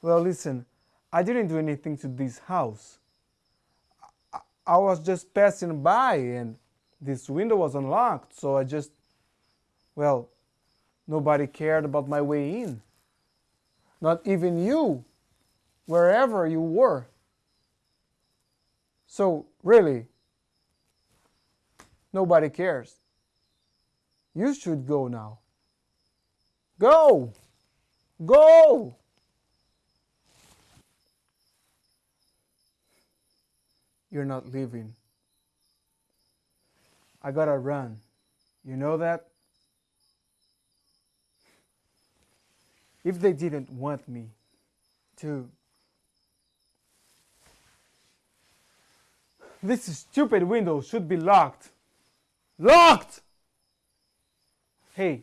Well, listen, I didn't do anything to this house. I, I was just passing by and this window was unlocked, so I just, well, nobody cared about my way in. Not even you, wherever you were. So, really, nobody cares. You should go now. Go! Go! You're not leaving. I gotta run. You know that? If they didn't want me to. This stupid window should be locked. Locked! Hey,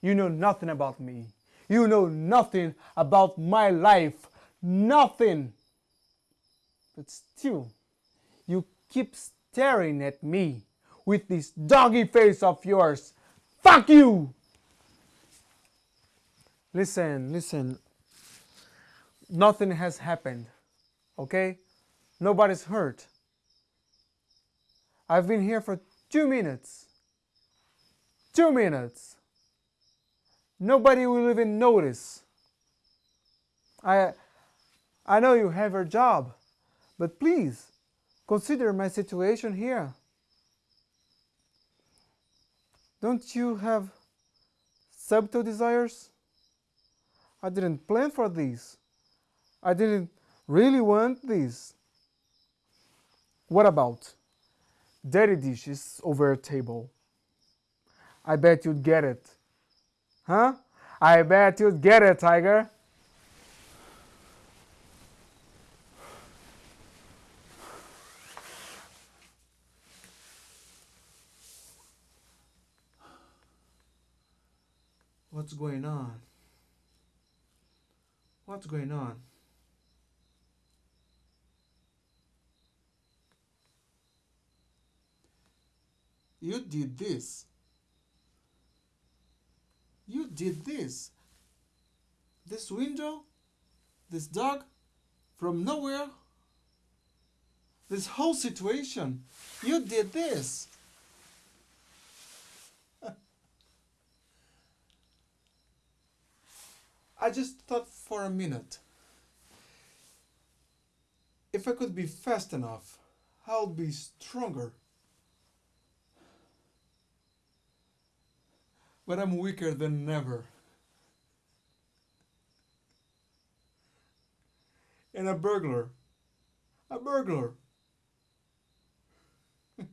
you know nothing about me. You know nothing about my life. Nothing. But still, you keep staring at me with this doggy face of yours. Fuck you! Listen, listen. Nothing has happened, okay? Nobody's hurt. I've been here for two minutes. Two minutes. Nobody will even notice. I, I know you have your job, but please consider my situation here. Don't you have subtle desires? I didn't plan for this. I didn't really want this. What about dirty dishes over a table? I bet you'd get it. Huh? I bet you'd get it, Tiger. What's going on? What's going on? You did this. You did this. This window, this dog, from nowhere. This whole situation. You did this. I just thought for a minute. If I could be fast enough, I'll be stronger. But I'm weaker than ever. And a burglar. A burglar.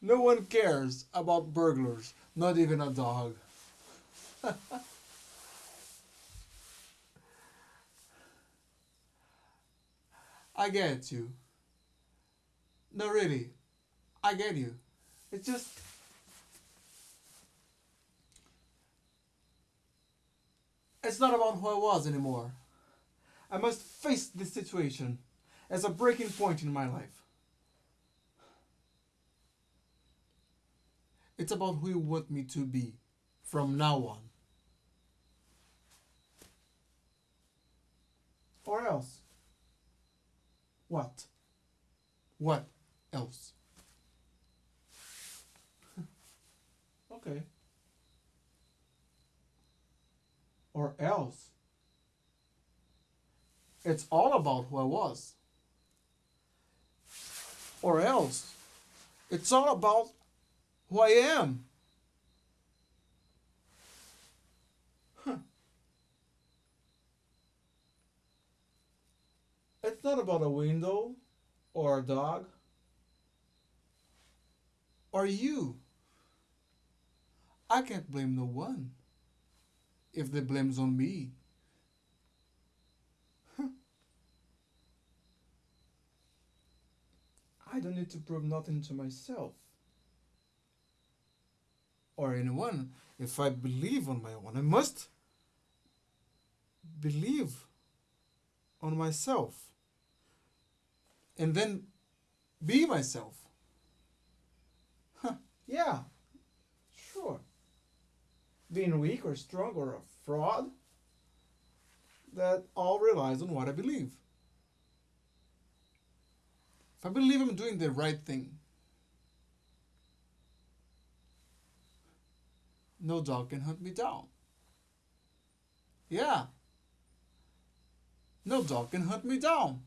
no one cares about burglars, not even a dog. I get you. No, really. I get you. It's just. It's not about who I was anymore. I must face this situation as a breaking point in my life. It's about who you want me to be from now on. Or else. What? What else? okay. Or else. It's all about who I was. Or else. It's all about who I am. It's not about a window or a dog or you. I can't blame no one if the blame's on me. I don't need to prove nothing to myself or anyone. If I believe on my own, I must believe on myself and then be myself. Huh, yeah, sure. Being weak or strong or a fraud that all relies on what I believe. If I believe I'm doing the right thing, no dog can hunt me down. Yeah. No dog can hunt me down.